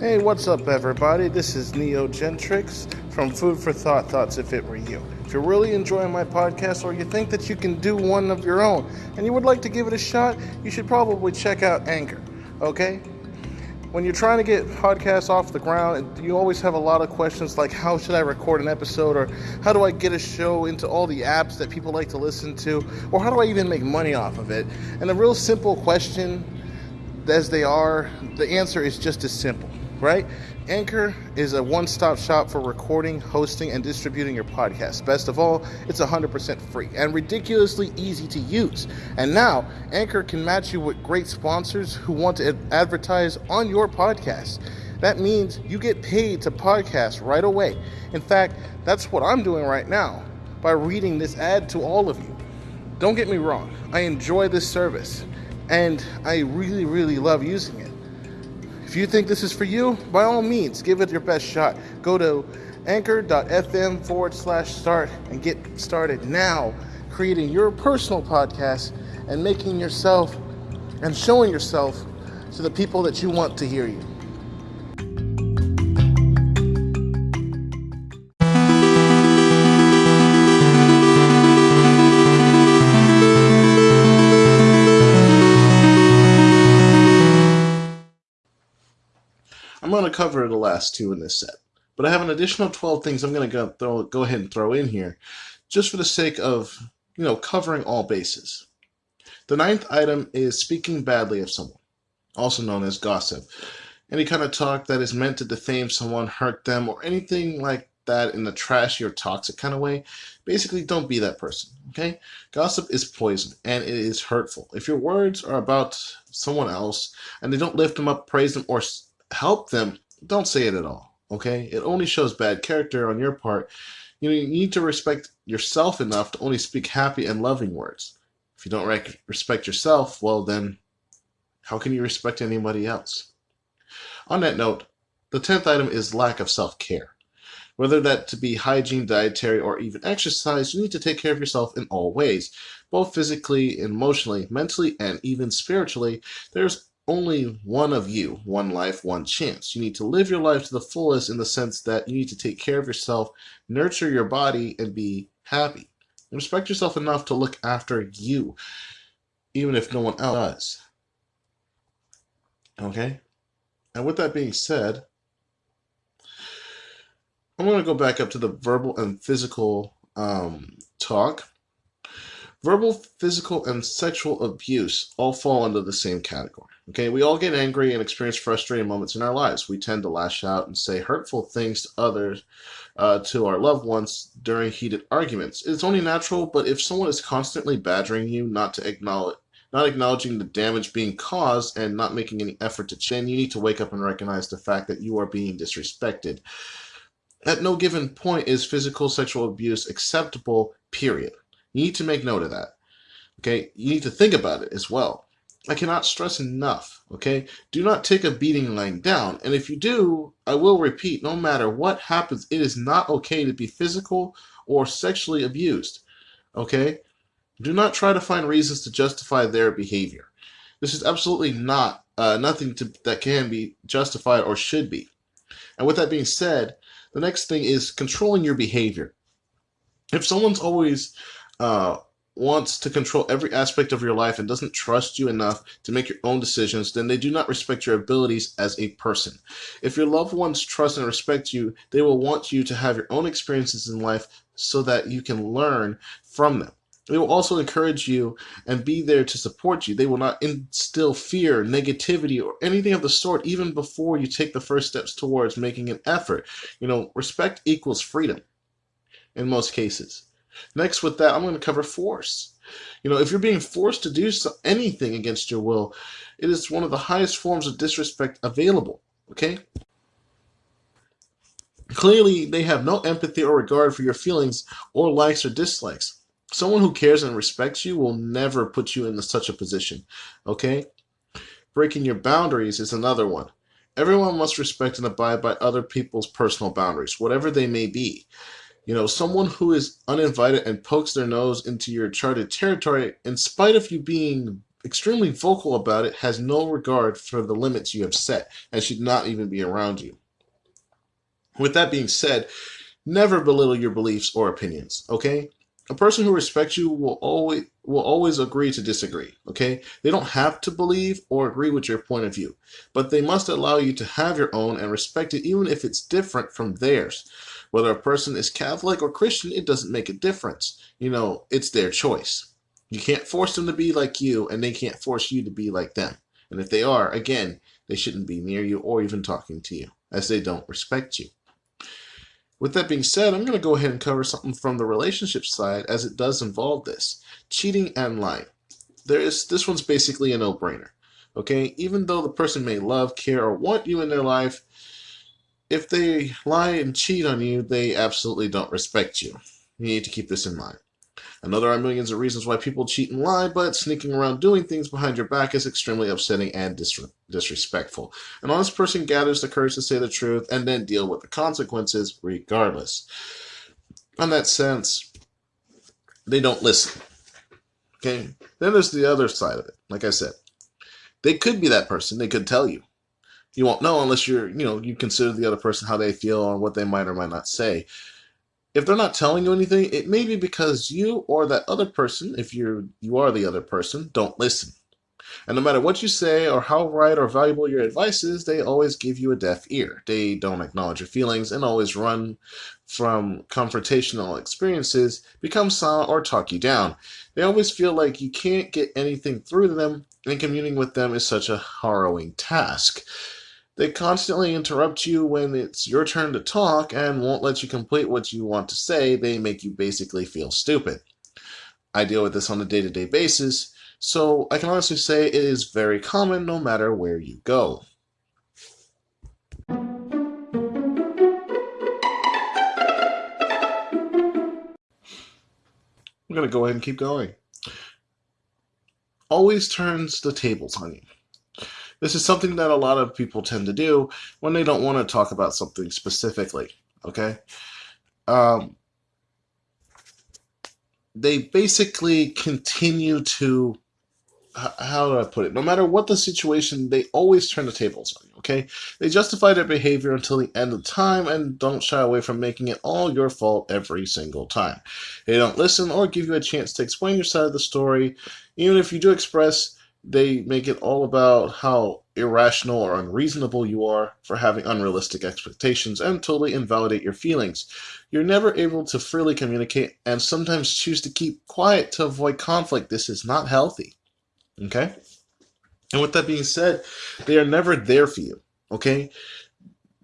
Hey, what's up, everybody? This is Neo Gentrix from Food for Thought Thoughts If It Were You. If you're really enjoying my podcast or you think that you can do one of your own and you would like to give it a shot, you should probably check out Anchor, okay? When you're trying to get podcasts off the ground, you always have a lot of questions like how should I record an episode or how do I get a show into all the apps that people like to listen to or how do I even make money off of it? And a real simple question as they are, the answer is just as simple right? Anchor is a one stop shop for recording, hosting, and distributing your podcast. Best of all, it's 100% free and ridiculously easy to use. And now, Anchor can match you with great sponsors who want to advertise on your podcast. That means you get paid to podcast right away. In fact, that's what I'm doing right now by reading this ad to all of you. Don't get me wrong, I enjoy this service and I really, really love using it. If you think this is for you, by all means, give it your best shot. Go to anchor.fm forward slash start and get started now creating your personal podcast and making yourself and showing yourself to the people that you want to hear you. Going to cover the last two in this set, but I have an additional 12 things I'm going to go, go ahead and throw in here just for the sake of, you know, covering all bases. The ninth item is speaking badly of someone, also known as gossip. Any kind of talk that is meant to defame someone, hurt them, or anything like that in a trashy or toxic kind of way, basically don't be that person, okay? Gossip is poison and it is hurtful. If your words are about someone else and they don't lift them up, praise them, or help them, don't say it at all. Okay? It only shows bad character on your part. You, know, you need to respect yourself enough to only speak happy and loving words. If you don't rec- respect yourself, well, then how can you respect anybody else? On that note, the 10th item is lack of self care. Whether that to be hygiene, dietary, or even exercise, you need to take care of yourself in all ways, both physically, emotionally, mentally, and even spiritually. There's only one of you, one life, one chance. You need to live your life to the fullest in the sense that you need to take care of yourself, nurture your body, and be happy. respect yourself enough to look after you, even if no one else does. Okay? And with that being said, I'm going to go back up to the verbal and physical um, talk. Verbal, physical, and sexual abuse all fall under the same category. Okay, we all get angry and experience frustrating moments in our lives. We tend to lash out and say hurtful things to others, uh, to our loved ones during heated arguments. It's only natural, but if someone is constantly badgering you, not to acknowledge, not acknowledging the damage being caused, and not making any effort to change, you need to wake up and recognize the fact that you are being disrespected. At no given point is physical sexual abuse acceptable. Period. You need to make note of that. Okay, you need to think about it as well. I cannot stress enough, okay? Do not take a beating lying down. And if you do, I will repeat, no matter what happens, it is not okay to be physical or sexually abused, okay? Do not try to find reasons to justify their behavior. This is absolutely not uh, nothing to, that can be justified or should be. And with that being said, the next thing is controlling your behavior. If someone's always uh, wants to control every aspect of your life and doesn't trust you enough to make your own decisions, then they do not respect your abilities as a person. If your loved ones trust and respect you, they will want you to have your own experiences in life so that you can learn from them. They will also encourage you and be there to support you. They will not instill fear, negativity, or anything of the sort even before you take the first steps towards making an effort. You know, respect equals freedom in most cases. Next, with that, I'm going to cover force. You know, if you're being forced to do so, anything against your will, it is one of the highest forms of disrespect available. Okay? Clearly, they have no empathy or regard for your feelings or likes or dislikes. Someone who cares and respects you will never put you in such a position. Okay? Breaking your boundaries is another one. Everyone must respect and abide by other people's personal boundaries, whatever they may be. You know, someone who is uninvited and pokes their nose into your charted territory, in spite of you being extremely vocal about it has no regard for the limits you have set and should not even be around you. With that being said, never belittle your beliefs or opinions, okay? A person who respects you will always will always agree to disagree, okay? They don't have to believe or agree with your point of view, but they must allow you to have your own and respect it even if it's different from theirs. Whether a person is Catholic or Christian, it doesn't make a difference. You know, it's their choice. You can't force them to be like you, and they can't force you to be like them. And if they are, again, they shouldn't be near you or even talking to you, as they don't respect you. With that being said, I'm going to go ahead and cover something from the relationship side as it does involve this cheating and lying. There is this one's basically a no-brainer. Okay, even though the person may love, care, or want you in their life, if they lie and cheat on you, they absolutely don't respect you. You need to keep this in mind. I know there are millions of reasons why people cheat and lie, but sneaking around doing things behind your back is extremely upsetting and dis disrespectful. An honest person gathers the courage to say the truth and then deal with the consequences regardless. In that sense, they don't listen. Okay? Then there's the other side of it. Like I said, they could be that person. They could tell you. You won't know unless you're, you know, you consider the other person how they feel or what they might or might not say if they're not telling you anything, it may be because you or that other person, if you're you are the other person, don't listen. And no matter what you say or how right or valuable your advice is, they always give you a deaf ear. They don't acknowledge your feelings and always run from confrontational experiences, become silent, or talk you down. They always feel like you can't get anything through to them, and communing with them is such a harrowing task. They constantly interrupt you when it's your turn to talk and won't let you complete what you want to say. They make you basically feel stupid. I deal with this on a day to day basis, so I can honestly say it is very common no matter where you go. I'm going to go ahead and keep going. Always turns the tables on you. This is something that a lot of people tend to do when they don't want to talk about something specifically. Okay. Um, they basically continue to how do I put it? No matter what the situation, they always turn the tables on you, okay? They justify their behavior until the end of time and don't shy away from making it all your fault every single time. They don't listen or give you a chance to explain your side of the story. Even if you do express they make it all about how irrational or unreasonable you are for having unrealistic expectations and totally invalidate your feelings. You're never able to freely communicate and sometimes choose to keep quiet to avoid conflict. This is not healthy. Okay? And with that being said, they are never there for you. Okay?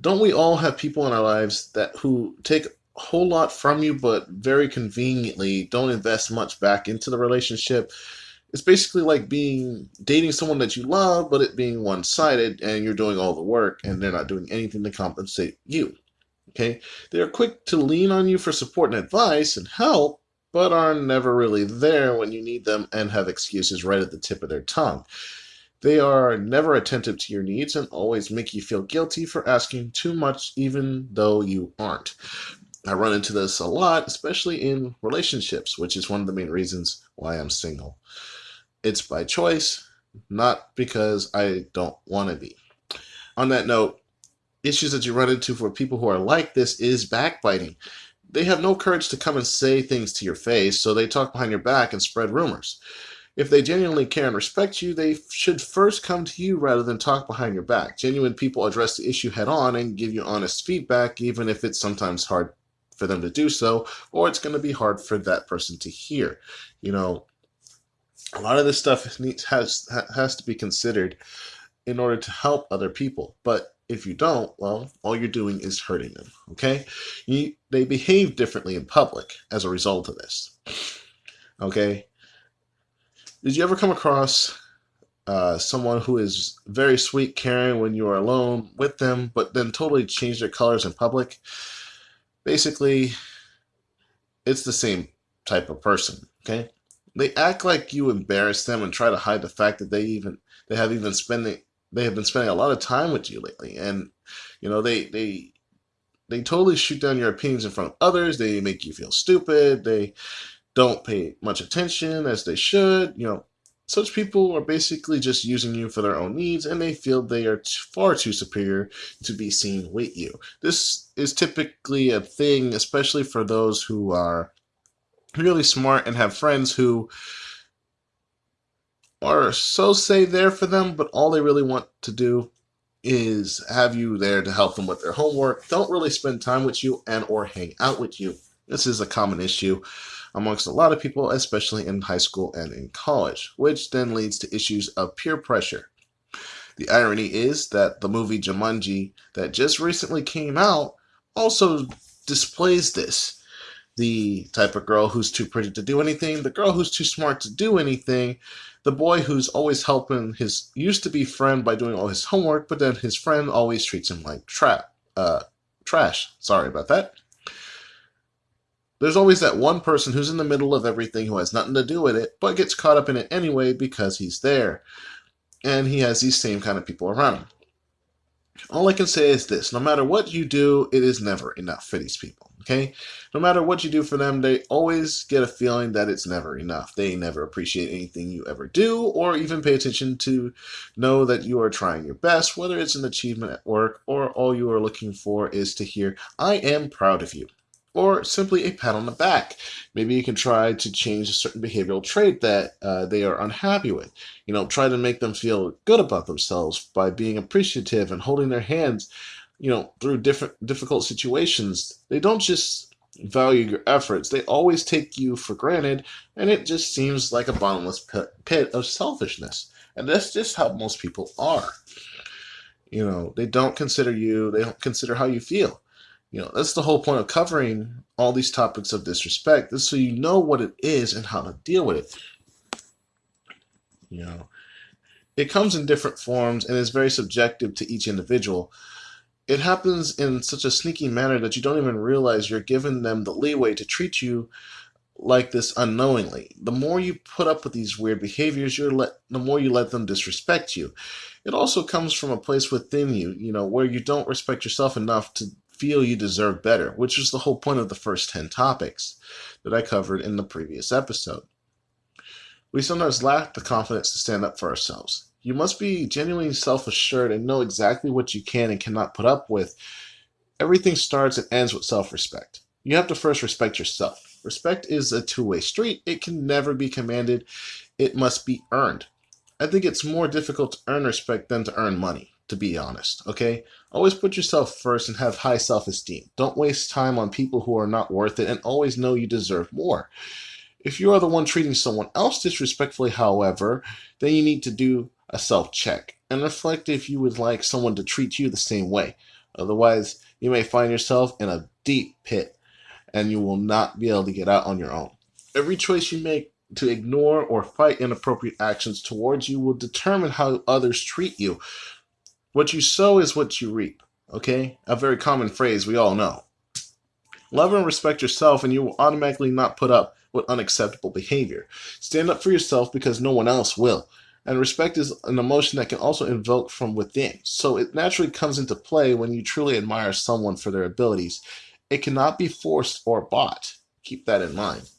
Don't we all have people in our lives that who take a whole lot from you but very conveniently don't invest much back into the relationship? it's basically like being dating someone that you love, but it being one sided and you're doing all the work and they're not doing anything to compensate you. Okay? They are quick to lean on you for support and advice and help, but are never really there when you need them and have excuses right at the tip of their tongue. They are never attentive to your needs and always make you feel guilty for asking too much, even though you aren't. I run into this a lot, especially in relationships, which is one of the main reasons why I'm single. It's by choice, not because I don't want to be. On that note, issues that you run into for people who are like this is backbiting. They have no courage to come and say things to your face, so they talk behind your back and spread rumors. If they genuinely care and respect you, they should first come to you rather than talk behind your back. Genuine people address the issue head on and give you honest feedback, even if it's sometimes hard for them to do so, or it's going to be hard for that person to hear. You know, a lot of this stuff needs has has to be considered in order to help other people. But if you don't, well, all you're doing is hurting them. Okay, you, they behave differently in public as a result of this. Okay, did you ever come across uh, someone who is very sweet, caring when you are alone with them, but then totally change their colors in public? Basically, it's the same type of person. Okay, they act like you embarrass them and try to hide the fact that they even they have even spending they have been spending a lot of time with you lately. And you know they they they totally shoot down your opinions in front of others. They make you feel stupid. They don't pay much attention as they should you know. Such people are basically just using you for their own needs and they feel they are far too superior to be seen with you. This is typically a thing, especially for those who are really smart and have friends who are so say there for them, but all they really want to do is have you there to help them with their homework, don't really spend time with you and or hang out with you. This is a common issue amongst a lot of people, especially in high school and in college, which then leads to issues of peer pressure. The irony is that the movie Jumanji that just recently came out also displays this. The type of girl who's too pretty to do anything, the girl who's too smart to do anything, the boy who's always helping his used to be friend by doing all his homework, but then his friend always treats him like trap uh, trash. Sorry about that. There's always that one person who's in the middle of everything who has nothing to do with it, but gets caught up in it anyway because he's there. And he has these same kind of people around him. All I can say is this no matter what you do, it is never enough for these people. Okay? No matter what you do for them, they always get a feeling that it's never enough. They never appreciate anything you ever do or even pay attention to know that you are trying your best, whether it's an achievement at work or all you are looking for is to hear, I am proud of you or simply a pat on the back. Maybe you can try to change a certain behavioral trait that uh, they are unhappy with. You know, try to make them feel good about themselves by being appreciative and holding their hands, you know, through different difficult situations. They don't just value your efforts. They always take you for granted, and it just seems like a bottomless pit of selfishness. And that's just how most people are. You know, they don't consider you, they don't consider how you feel you know, that's the whole point of covering all these topics of disrespect, is so you know what it is and how to deal with it. You know, it comes in different forms and is very subjective to each individual. It happens in such a sneaky manner that you don't even realize you're giving them the leeway to treat you like this unknowingly. The more you put up with these weird behaviors, you're let the more you let them disrespect you. It also comes from a place within you, you know, where you don't respect yourself enough to feel you deserve better, which is the whole point of the first 10 topics that I covered in the previous episode. We sometimes lack the confidence to stand up for ourselves. You must be genuinely self assured and know exactly what you can and cannot put up with. Everything starts and ends with self respect. You have to first respect yourself. Respect is a two way street, it can never be commanded, it must be earned. I think it's more difficult to earn respect than to earn money to be honest, okay? Always put yourself first and have high self esteem. Don't waste time on people who are not worth it and always know you deserve more. If you are the one treating someone else disrespectfully, however, then you need to do a self check and reflect if you would like someone to treat you the same way. Otherwise, you may find yourself in a deep pit and you will not be able to get out on your own. Every choice you make to ignore or fight inappropriate actions towards you will determine how others treat you. What you sow is what you reap. Okay? A very common phrase we all know. Love and respect yourself, and you will automatically not put up with unacceptable behavior. Stand up for yourself because no one else will. And respect is an emotion that can also invoke from within. So it naturally comes into play when you truly admire someone for their abilities. It cannot be forced or bought. Keep that in mind.